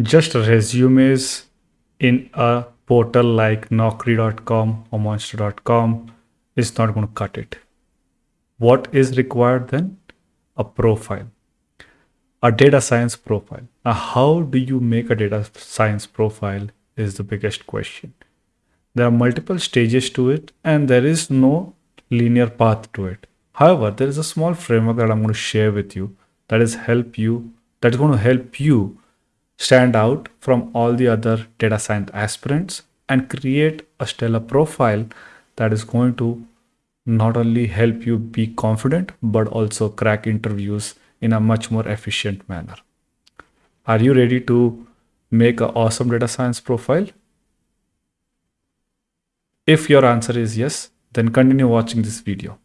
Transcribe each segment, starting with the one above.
just resumes in a portal like Naukri.com or Monster.com is not going to cut it. What is required then? A profile, a data science profile. Now, how do you make a data science profile is the biggest question. There are multiple stages to it, and there is no linear path to it. However, there is a small framework that I'm going to share with you that is help you that is going to help you stand out from all the other data science aspirants and create a stellar profile that is going to not only help you be confident but also crack interviews in a much more efficient manner. Are you ready to make an awesome data science profile? If your answer is yes, then continue watching this video.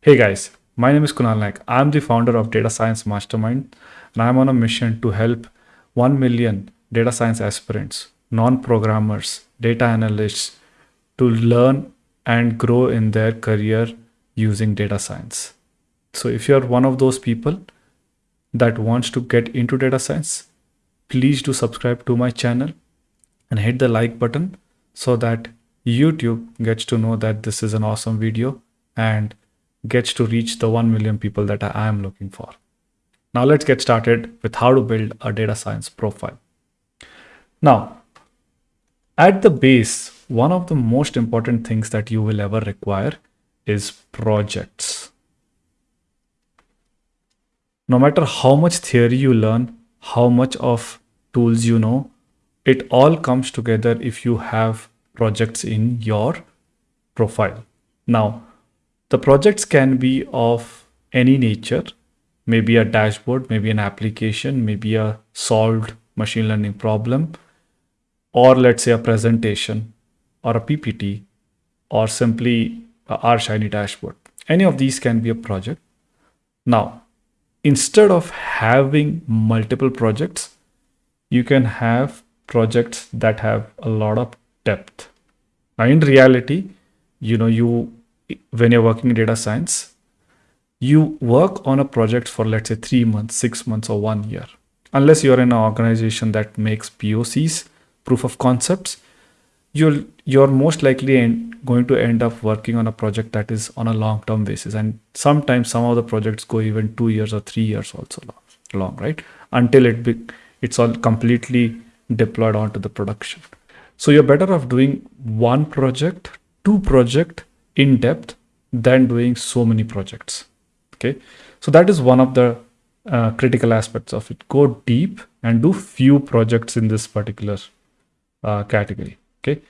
Hey guys, my name is Kunal Naik. I'm the founder of Data Science Mastermind and I'm on a mission to help 1 million data science aspirants, non-programmers, data analysts to learn and grow in their career using data science. So if you're one of those people that wants to get into data science, please do subscribe to my channel and hit the like button so that YouTube gets to know that this is an awesome video and gets to reach the 1 million people that I am looking for. Now let's get started with how to build a data science profile. Now, at the base, one of the most important things that you will ever require is projects. No matter how much theory you learn, how much of tools you know, it all comes together if you have projects in your profile. Now, the projects can be of any nature, maybe a dashboard, maybe an application, maybe a solved machine learning problem, or let's say a presentation or a PPT or simply R Shiny dashboard. Any of these can be a project. Now, instead of having multiple projects, you can have projects that have a lot of depth. Now, in reality, you know, you when you're working in data science, you work on a project for let's say three months, six months, or one year. Unless you're in an organization that makes POCs, proof of concepts, you're you're most likely going to end up working on a project that is on a long-term basis. And sometimes some of the projects go even two years or three years also long, long right? Until it be, it's all completely deployed onto the production. So you're better off doing one project, two project in depth than doing so many projects. Okay. So that is one of the uh, critical aspects of it. Go deep and do few projects in this particular uh, category. Okay.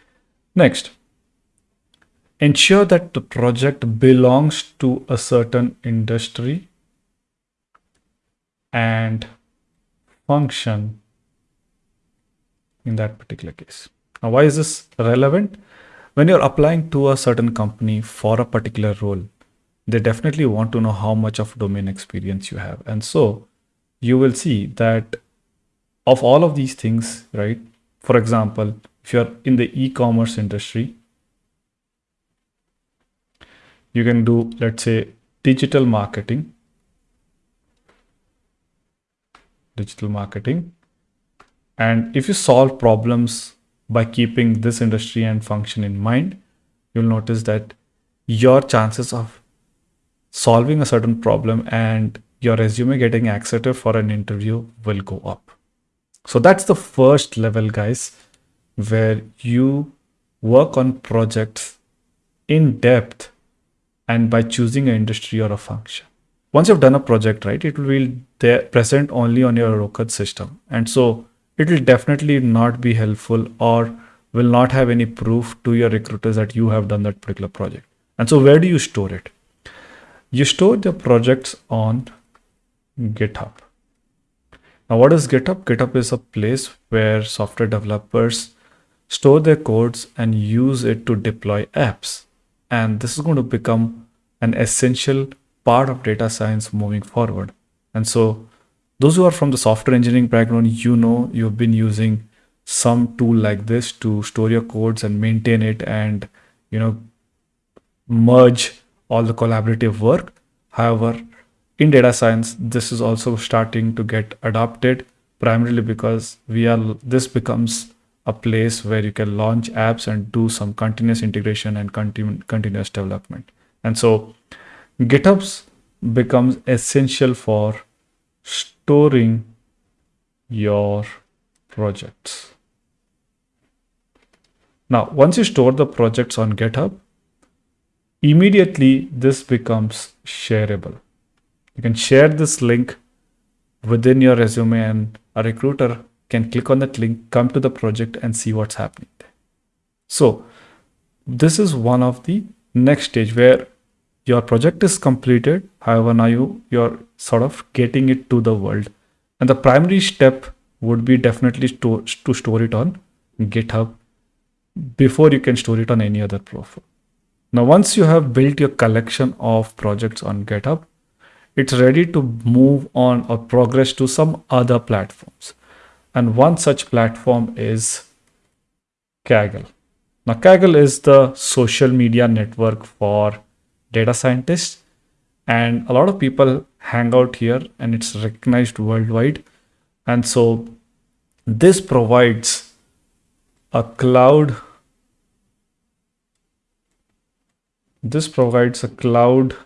Next, ensure that the project belongs to a certain industry and function in that particular case. Now, why is this relevant? When you're applying to a certain company for a particular role, they definitely want to know how much of domain experience you have. And so you will see that of all of these things, right? For example, if you're in the e-commerce industry, you can do, let's say, digital marketing, digital marketing. And if you solve problems by keeping this industry and function in mind, you'll notice that your chances of solving a certain problem and your resume getting accepted for an interview will go up. So that's the first level, guys, where you work on projects in depth and by choosing an industry or a function. Once you've done a project, right, it will be there present only on your Rocad system. And so it will definitely not be helpful or will not have any proof to your recruiters that you have done that particular project. And so where do you store it? You store the projects on GitHub. Now, what is GitHub? GitHub is a place where software developers store their codes and use it to deploy apps. And this is going to become an essential part of data science moving forward. And so those who are from the software engineering background, you know you've been using some tool like this to store your codes and maintain it and you know merge all the collaborative work. However, in data science, this is also starting to get adopted, primarily because we are this becomes a place where you can launch apps and do some continuous integration and continu- continuous development and so githubs becomes essential for storing your projects now once you store the projects on github immediately this becomes shareable you can share this link within your resume and a recruiter can click on that link, come to the project and see what's happening there. So this is one of the next stage where your project is completed. However, now you, you're sort of getting it to the world. And the primary step would be definitely to, to store it on GitHub before you can store it on any other profile. Now, once you have built your collection of projects on GitHub, it's ready to move on or progress to some other platforms. And one such platform is Kaggle. Now, Kaggle is the social media network for data scientists, and a lot of people hang out here, and it's recognized worldwide. And so, this provides a cloud. This provides a cloud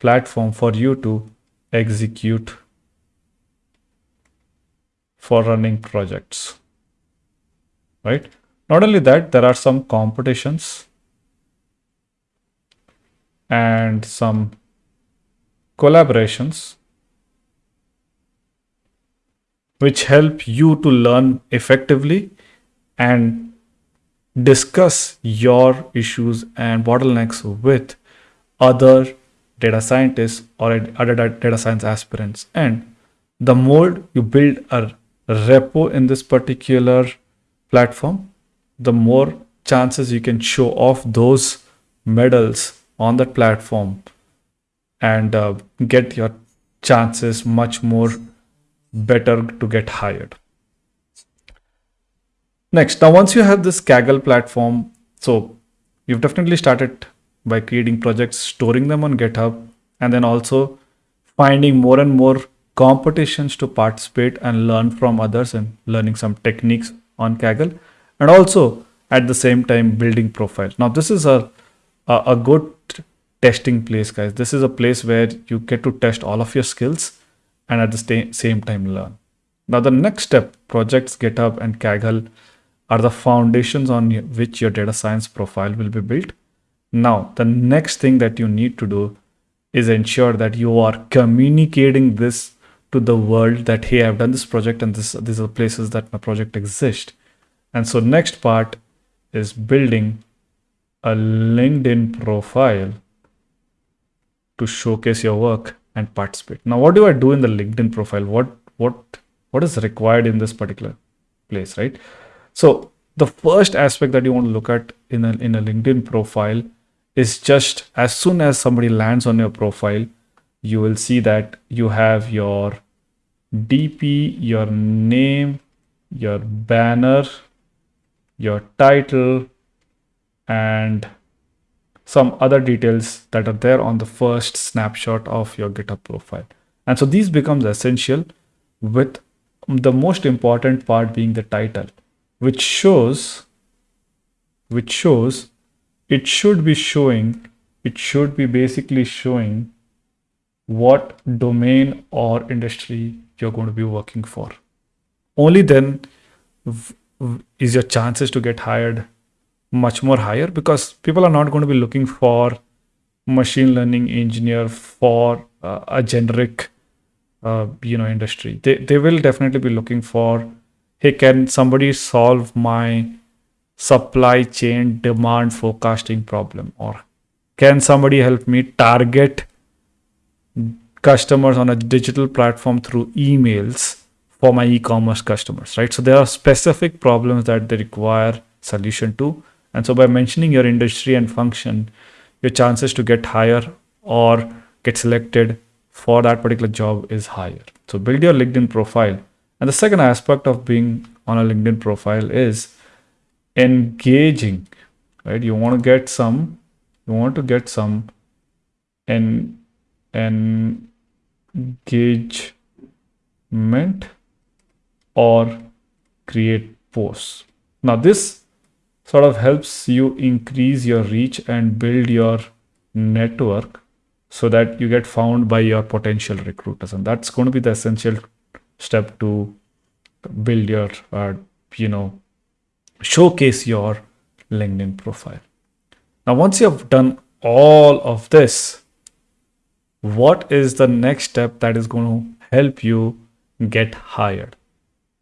platform for you to execute for running projects right? Not only that there are some competitions and some collaborations which help you to learn effectively and discuss your issues and bottlenecks with other data scientists or other data science aspirants. And the more you build a repo in this particular platform, the more chances you can show off those medals on that platform and uh, get your chances much more better to get hired. Next, now once you have this Kaggle platform, so you've definitely started by creating projects, storing them on GitHub, and then also finding more and more competitions to participate and learn from others and learning some techniques on Kaggle, and also at the same time building profiles. Now, this is a, a, a good testing place, guys. This is a place where you get to test all of your skills and at the same time learn. Now, the next step, projects, GitHub, and Kaggle are the foundations on which your data science profile will be built. Now, the next thing that you need to do is ensure that you are communicating this to the world that, hey, I've done this project and this, these are the places that my project exists. And so next part is building a LinkedIn profile to showcase your work and participate. Now, what do I do in the LinkedIn profile? What, what, what is required in this particular place, right? So the first aspect that you want to look at in a, in a LinkedIn profile is just as soon as somebody lands on your profile, you will see that you have your DP, your name, your banner, your title, and some other details that are there on the first snapshot of your GitHub profile. And so these becomes essential with the most important part being the title, which shows which shows it should be showing, it should be basically showing what domain or industry you're going to be working for. Only then is your chances to get hired much more higher because people are not going to be looking for machine learning engineer for uh, a generic uh, you know industry they, they will definitely be looking for hey can somebody solve my supply chain demand forecasting problem? Or can somebody help me target customers on a digital platform through emails for my e-commerce customers right? So there are specific problems that they require solution to. And so by mentioning your industry and function your chances to get higher or get selected for that particular job is higher. So build your linkedin profile and the second aspect of being on a linkedin profile is engaging right you want to get some you want to get some en engagement or create posts. Now this sort of helps you increase your reach and build your network so that you get found by your potential recruiters and that's going to be the essential step to build your uh, you know showcase your linkedin profile. Now once you have done all of this what is the next step that is going to help you get hired?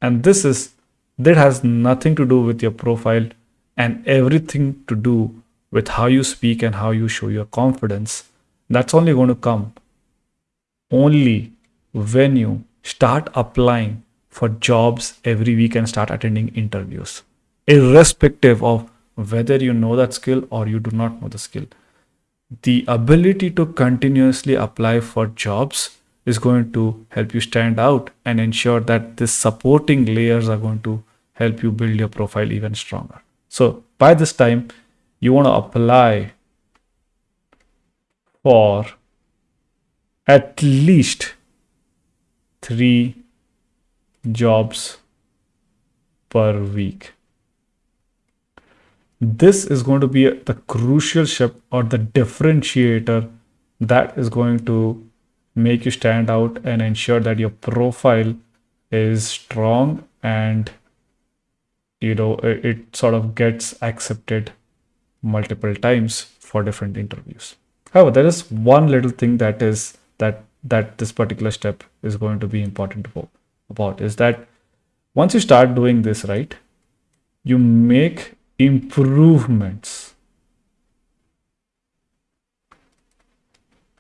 And this is that has nothing to do with your profile and everything to do with how you speak and how you show your confidence. That's only going to come only when you start applying for jobs every week and start attending interviews. Irrespective of whether you know that skill or you do not know the skill. The ability to continuously apply for jobs is going to help you stand out and ensure that the supporting layers are going to help you build your profile even stronger. So by this time you want to apply for at least three jobs per week. This is going to be the crucial step or the differentiator that is going to make you stand out and ensure that your profile is strong and you know it, it sort of gets accepted multiple times for different interviews. However, there is one little thing that is that that this particular step is going to be important about is that once you start doing this right, you make improvements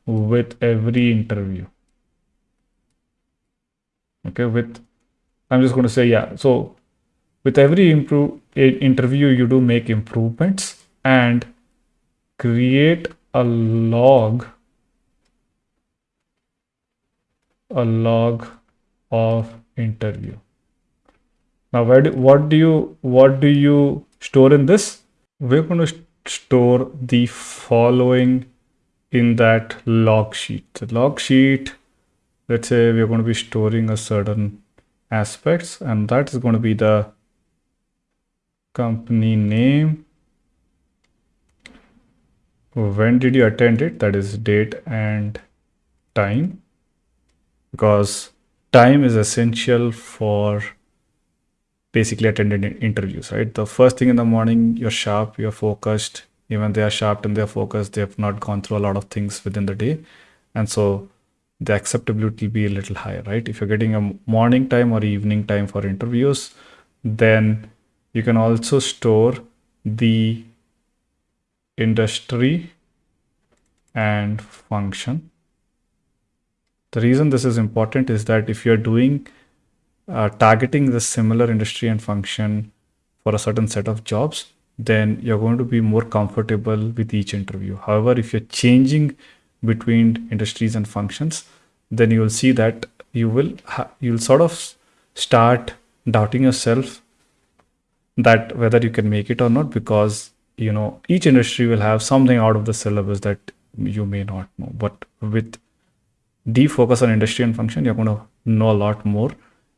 with every interview. Okay, with I'm just going to say yeah. So with every improve interview, you do make improvements and create a log a log of interview. Now where do, what do you what do you store in this? We're going to store the following in that log sheet. The log sheet let's say we're going to be storing a certain aspects and that is going to be the company name. When did you attend it? That is date and time because time is essential for basically attending interviews right? The first thing in the morning you're sharp you're focused. Even they are sharp and they're focused they have not gone through a lot of things within the day. And so the acceptability will be a little higher right? If you're getting a morning time or evening time for interviews then you can also store the industry and function. The reason this is important is that if you're doing uh, targeting the similar industry and function for a certain set of jobs, then you're going to be more comfortable with each interview. However, if you're changing between industries and functions, then you will see that you will you'll sort of start doubting yourself that whether you can make it or not because you know each industry will have something out of the syllabus that you may not know but with deep focus on industry and function you're going to know a lot more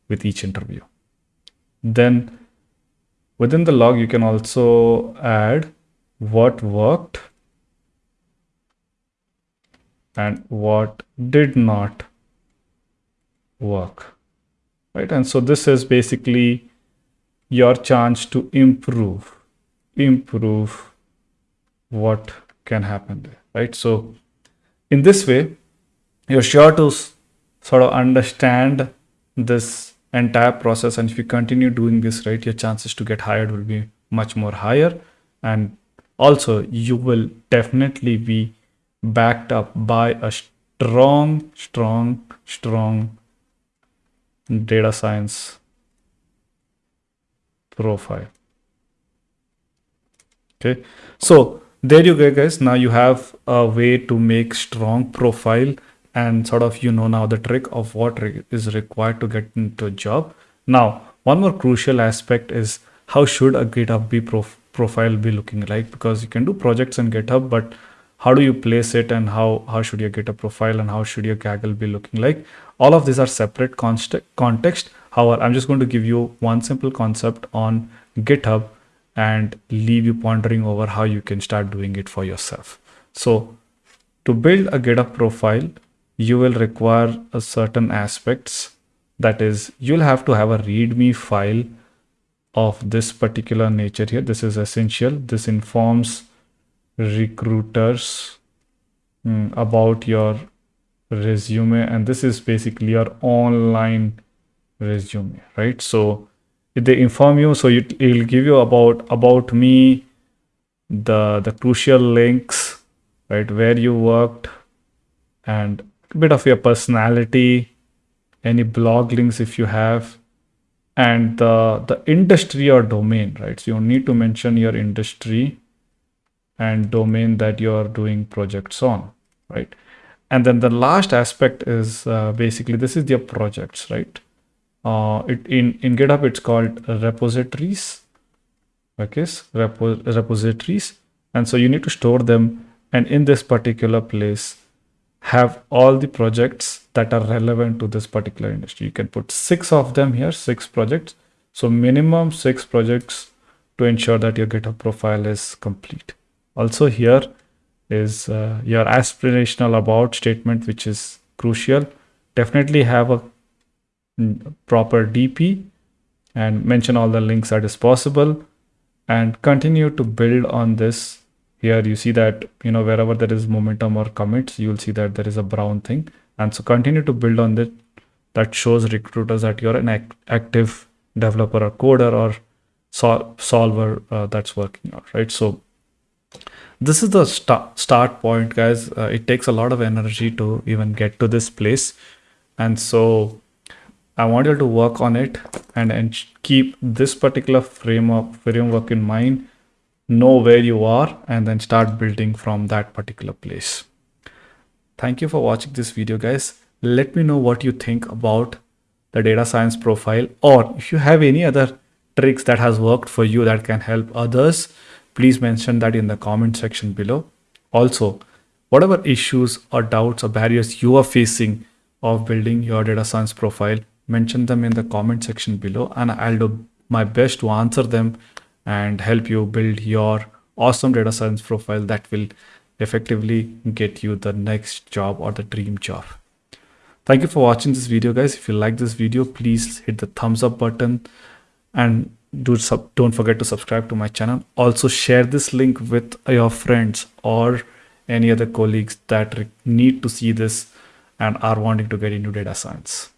with each interview. Then within the log you can also add what worked and what did not work right? And so this is basically your chance to improve improve what can happen there right? So in this way you're sure to sort of understand this entire process and if you continue doing this right your chances to get hired will be much more higher. And also you will definitely be backed up by a strong strong strong data science profile. Okay? So there you go guys. Now you have a way to make strong profile and sort of you know now the trick of what is required to get into a job. Now one more crucial aspect is how should a github be prof profile be looking like? Because you can do projects in github but how do you place it and how how should your github profile and how should your kaggle be looking like? All of these are separate context. However, I'm just going to give you one simple concept on GitHub and leave you pondering over how you can start doing it for yourself. So to build a GitHub profile, you will require a certain aspects. That is, you'll have to have a README file of this particular nature here. This is essential. This informs recruiters mm, about your resume and this is basically your online resume right so they inform you so it will give you about about me the the crucial links right where you worked and bit of your personality any blog links if you have and the the industry or domain right? So you need to mention your industry and domain that you're doing projects on right? And then the last aspect is uh, basically this is your projects right? Uh, it in in github it's called repositories okay repo, repositories. And so you need to store them and in this particular place have all the projects that are relevant to this particular industry. You can put six of them here six projects. So minimum six projects to ensure that your github profile is complete. Also here is uh, your aspirational about statement which is crucial. Definitely have a proper DP and mention all the links that is possible and continue to build on this. Here you see that, you know, wherever there is momentum or commits, you'll see that there is a brown thing. And so continue to build on that. That shows recruiters that you're an act active developer or coder or sol solver uh, that's working out, right? So this is the st start point, guys. Uh, it takes a lot of energy to even get to this place. And so I want you to work on it and, and keep this particular framework framework in mind, know where you are and then start building from that particular place. Thank you for watching this video guys. Let me know what you think about the data science profile or if you have any other tricks that has worked for you that can help others, please mention that in the comment section below. Also, whatever issues or doubts or barriers you are facing of building your data science profile, mention them in the comment section below and I'll do my best to answer them and help you build your awesome data science profile that will effectively get you the next job or the dream job. Thank you for watching this video guys. If you like this video, please hit the thumbs up button and do sub don't forget to subscribe to my channel. Also share this link with your friends or any other colleagues that need to see this and are wanting to get into data science.